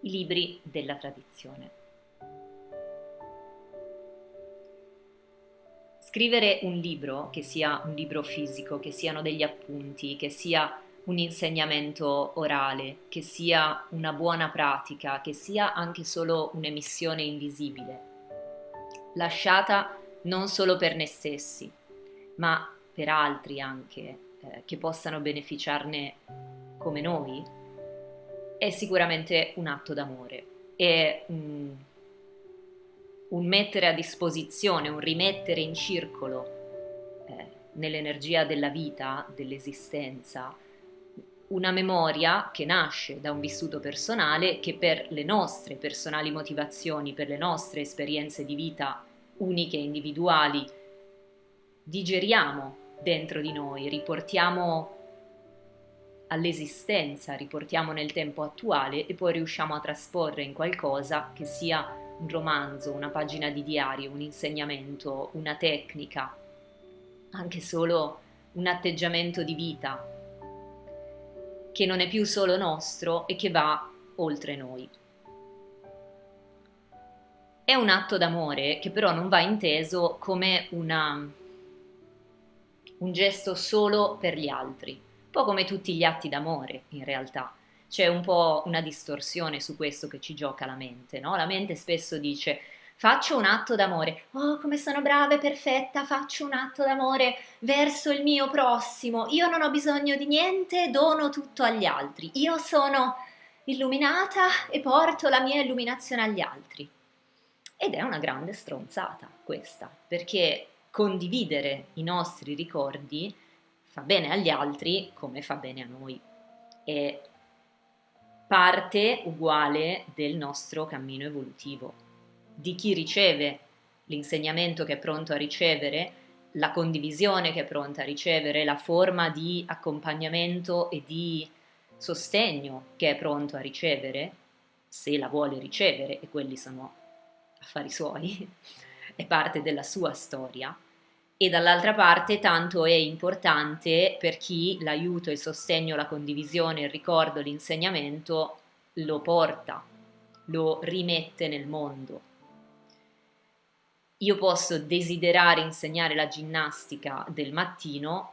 i libri della tradizione. Scrivere un libro, che sia un libro fisico, che siano degli appunti, che sia un insegnamento orale, che sia una buona pratica, che sia anche solo un'emissione invisibile, lasciata non solo per noi stessi, ma per altri anche, eh, che possano beneficiarne come noi, è sicuramente un atto d'amore. È un, un mettere a disposizione, un rimettere in circolo eh, nell'energia della vita, dell'esistenza, una memoria che nasce da un vissuto personale che per le nostre personali motivazioni, per le nostre esperienze di vita uniche e individuali, digeriamo dentro di noi, riportiamo all'esistenza, riportiamo nel tempo attuale e poi riusciamo a trasporre in qualcosa che sia un romanzo, una pagina di diario, un insegnamento, una tecnica, anche solo un atteggiamento di vita che non è più solo nostro e che va oltre noi. È un atto d'amore che però non va inteso come una, un gesto solo per gli altri, po' come tutti gli atti d'amore in realtà. C'è un po' una distorsione su questo che ci gioca la mente, no? La mente spesso dice faccio un atto d'amore, oh come sono brava e perfetta, faccio un atto d'amore verso il mio prossimo, io non ho bisogno di niente, dono tutto agli altri, io sono illuminata e porto la mia illuminazione agli altri. Ed è una grande stronzata questa, perché condividere i nostri ricordi fa bene agli altri come fa bene a noi. È parte uguale del nostro cammino evolutivo di chi riceve l'insegnamento che è pronto a ricevere, la condivisione che è pronta a ricevere, la forma di accompagnamento e di sostegno che è pronto a ricevere, se la vuole ricevere, e quelli sono affari suoi, è parte della sua storia, e dall'altra parte tanto è importante per chi l'aiuto, il sostegno, la condivisione, il ricordo, l'insegnamento lo porta, lo rimette nel mondo. Io posso desiderare insegnare la ginnastica del mattino,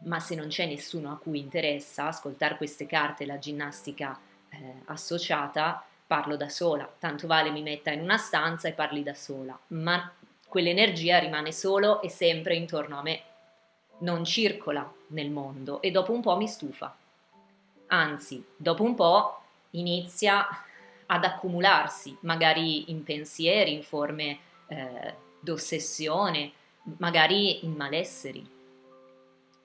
ma se non c'è nessuno a cui interessa ascoltare queste carte, la ginnastica eh, associata, parlo da sola. Tanto vale mi metta in una stanza e parli da sola, ma quell'energia rimane solo e sempre intorno a me, non circola nel mondo e dopo un po' mi stufa. Anzi, dopo un po' inizia ad accumularsi, magari in pensieri, in forme eh, d'ossessione, magari in malesseri.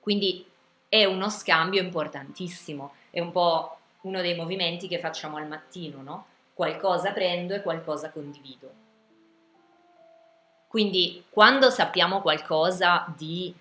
Quindi è uno scambio importantissimo, è un po' uno dei movimenti che facciamo al mattino, no? Qualcosa prendo e qualcosa condivido. Quindi quando sappiamo qualcosa di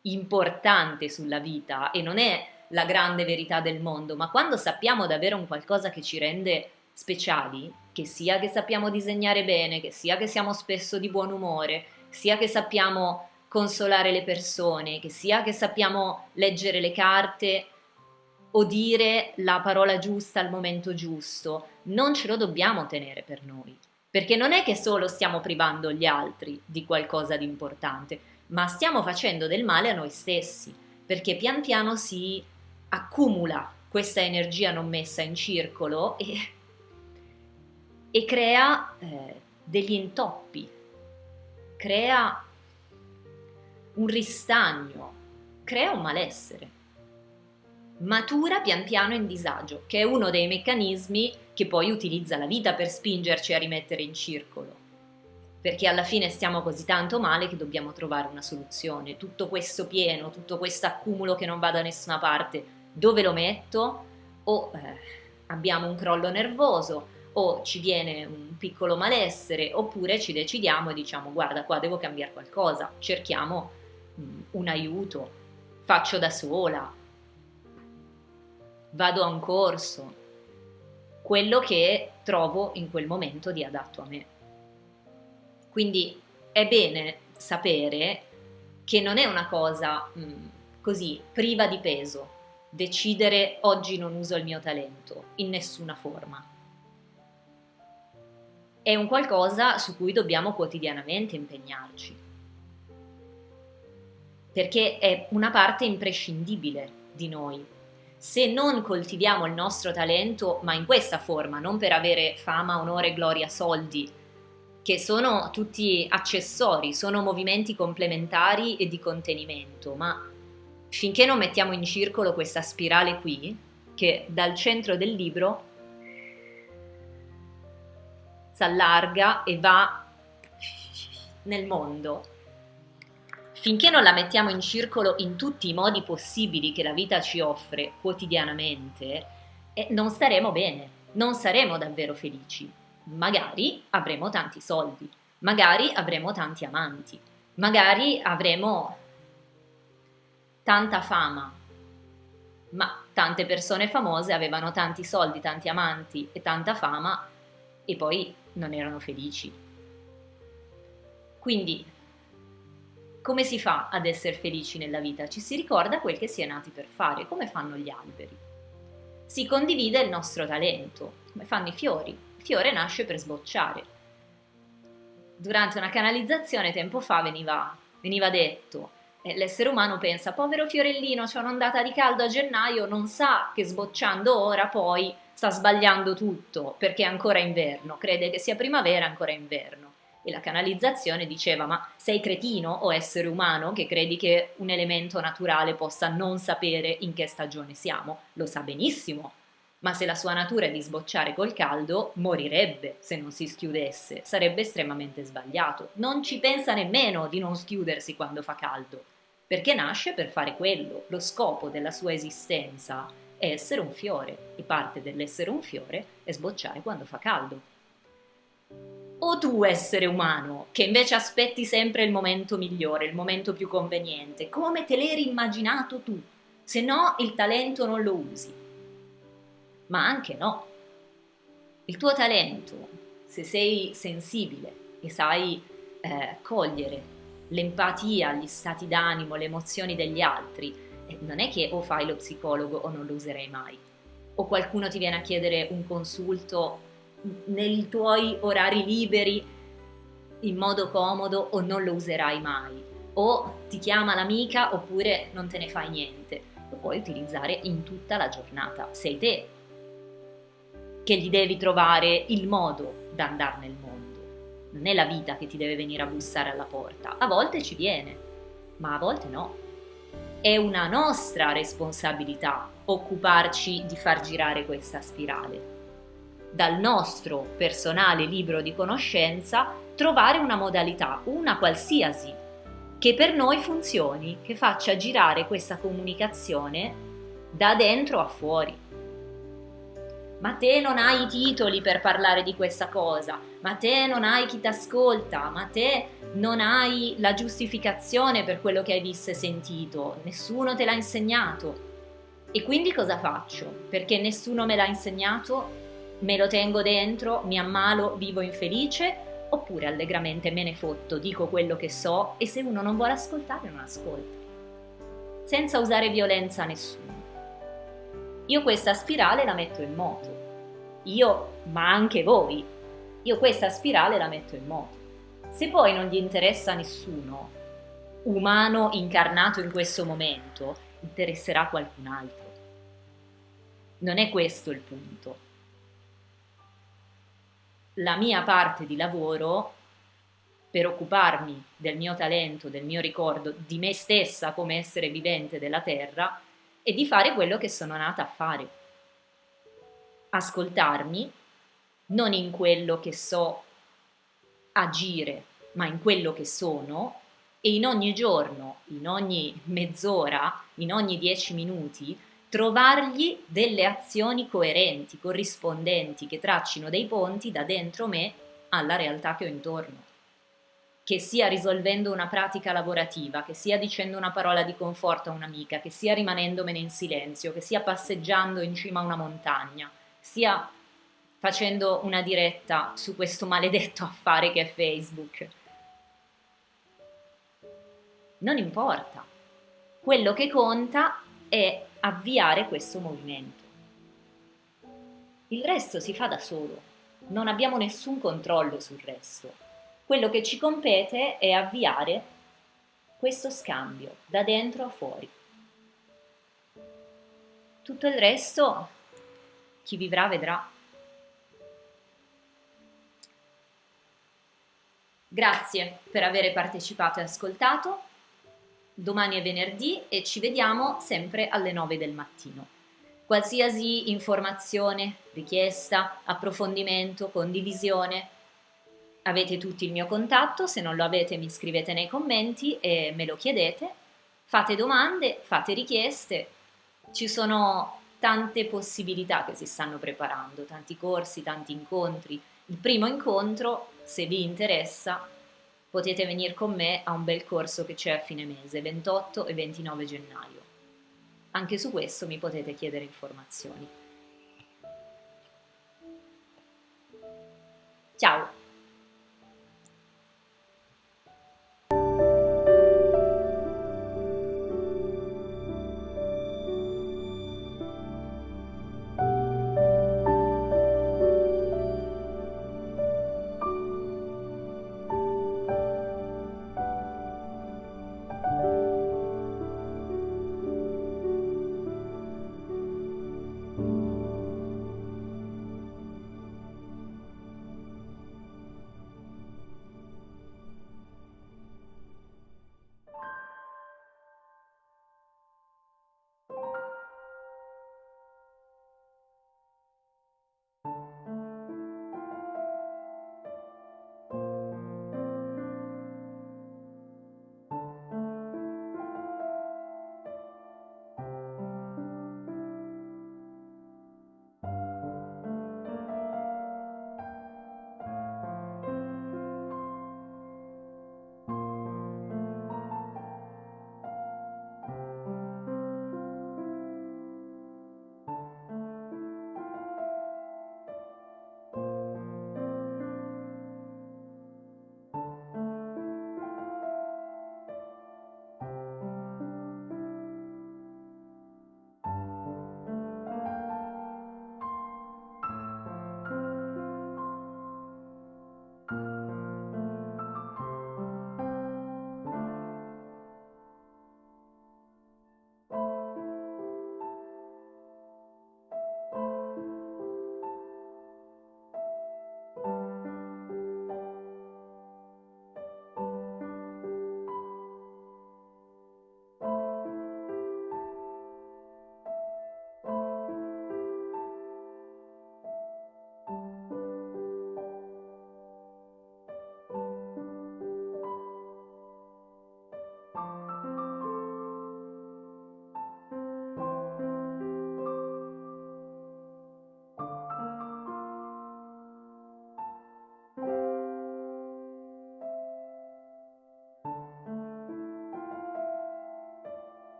importante sulla vita e non è la grande verità del mondo, ma quando sappiamo davvero un qualcosa che ci rende speciali, che sia che sappiamo disegnare bene, che sia che siamo spesso di buon umore, sia che sappiamo consolare le persone, che sia che sappiamo leggere le carte o dire la parola giusta al momento giusto, non ce lo dobbiamo tenere per noi, perché non è che solo stiamo privando gli altri di qualcosa di importante, ma stiamo facendo del male a noi stessi, perché pian piano si accumula questa energia non messa in circolo e e crea eh, degli intoppi, crea un ristagno, crea un malessere. Matura pian piano in disagio, che è uno dei meccanismi che poi utilizza la vita per spingerci a rimettere in circolo. Perché alla fine stiamo così tanto male che dobbiamo trovare una soluzione. Tutto questo pieno, tutto questo accumulo che non va da nessuna parte, dove lo metto? O eh, abbiamo un crollo nervoso, o ci viene un piccolo malessere oppure ci decidiamo e diciamo guarda qua devo cambiare qualcosa, cerchiamo mm, un aiuto, faccio da sola, vado a un corso, quello che trovo in quel momento di adatto a me. Quindi è bene sapere che non è una cosa mh, mm, così priva di peso, decidere oggi non uso il mio talento in nessuna forma è un qualcosa su cui dobbiamo quotidianamente impegnarci, perché è una parte imprescindibile di noi. Se non coltiviamo il nostro talento, ma in questa forma, non per avere fama, onore, gloria, soldi, che sono tutti accessori, sono movimenti complementari e di contenimento, ma finché non mettiamo in circolo questa spirale qui, che dal centro del libro si allarga e va nel mondo. Finché non la mettiamo in circolo in tutti i modi possibili che la vita ci offre quotidianamente, eh, non staremo bene, non saremo davvero felici. Magari avremo tanti soldi, magari avremo tanti amanti, magari avremo tanta fama, ma tante persone famose avevano tanti soldi, tanti amanti e tanta fama e poi non erano felici. Quindi, come si fa ad essere felici nella vita? Ci si ricorda quel che si è nati per fare, come fanno gli alberi. Si condivide il nostro talento, come fanno i fiori. Il fiore nasce per sbocciare. Durante una canalizzazione tempo fa veniva, veniva detto eh, l'essere umano pensa, povero fiorellino, c'è un'ondata di caldo a gennaio, non sa che sbocciando ora poi sta sbagliando tutto perché è ancora inverno, crede che sia primavera, ancora inverno. E la canalizzazione diceva, ma sei cretino o essere umano che credi che un elemento naturale possa non sapere in che stagione siamo? Lo sa benissimo, ma se la sua natura è di sbocciare col caldo, morirebbe se non si schiudesse, sarebbe estremamente sbagliato. Non ci pensa nemmeno di non schiudersi quando fa caldo, perché nasce per fare quello, lo scopo della sua esistenza è essere un fiore e parte dell'essere un fiore è sbocciare quando fa caldo. O tu essere umano, che invece aspetti sempre il momento migliore, il momento più conveniente, come te l'eri immaginato tu, se no il talento non lo usi. Ma anche no. Il tuo talento, se sei sensibile e sai eh, cogliere l'empatia, gli stati d'animo, le emozioni degli altri, eh, non è che o fai lo psicologo o non lo userai mai, o qualcuno ti viene a chiedere un consulto nei tuoi orari liberi in modo comodo o non lo userai mai, o ti chiama l'amica oppure non te ne fai niente, lo puoi utilizzare in tutta la giornata, sei te che gli devi trovare il modo da andare nel mondo. Non è la vita che ti deve venire a bussare alla porta. A volte ci viene, ma a volte no. È una nostra responsabilità occuparci di far girare questa spirale. Dal nostro personale libro di conoscenza trovare una modalità, una qualsiasi, che per noi funzioni, che faccia girare questa comunicazione da dentro a fuori ma te non hai i titoli per parlare di questa cosa, ma te non hai chi ti ascolta, ma te non hai la giustificazione per quello che hai visto e sentito, nessuno te l'ha insegnato. E quindi cosa faccio? Perché nessuno me l'ha insegnato, me lo tengo dentro, mi ammalo, vivo infelice, oppure allegramente me ne fotto, dico quello che so e se uno non vuole ascoltare non ascolta, senza usare violenza a nessuno. Io questa spirale la metto in moto. Io, ma anche voi. Io questa spirale la metto in moto. Se poi non gli interessa nessuno, umano incarnato in questo momento, interesserà qualcun altro. Non è questo il punto. La mia parte di lavoro per occuparmi del mio talento, del mio ricordo, di me stessa come essere vivente della Terra, e di fare quello che sono nata a fare. Ascoltarmi, non in quello che so agire, ma in quello che sono e in ogni giorno, in ogni mezz'ora, in ogni dieci minuti, trovargli delle azioni coerenti, corrispondenti, che traccino dei ponti da dentro me alla realtà che ho intorno che sia risolvendo una pratica lavorativa, che sia dicendo una parola di conforto a un'amica, che sia rimanendomene in silenzio, che sia passeggiando in cima a una montagna, sia facendo una diretta su questo maledetto affare che è Facebook. Non importa. Quello che conta è avviare questo movimento. Il resto si fa da solo. non abbiamo nessun controllo sul resto. Quello che ci compete è avviare questo scambio da dentro a fuori. Tutto il resto, chi vivrà vedrà. Grazie per aver partecipato e ascoltato. Domani è venerdì e ci vediamo sempre alle 9 del mattino. Qualsiasi informazione, richiesta, approfondimento, condivisione, avete tutti il mio contatto, se non lo avete mi scrivete nei commenti e me lo chiedete. Fate domande, fate richieste, ci sono tante possibilità che si stanno preparando, tanti corsi, tanti incontri. Il primo incontro, se vi interessa, potete venire con me a un bel corso che c'è a fine mese, 28 e 29 gennaio. Anche su questo mi potete chiedere informazioni. Ciao!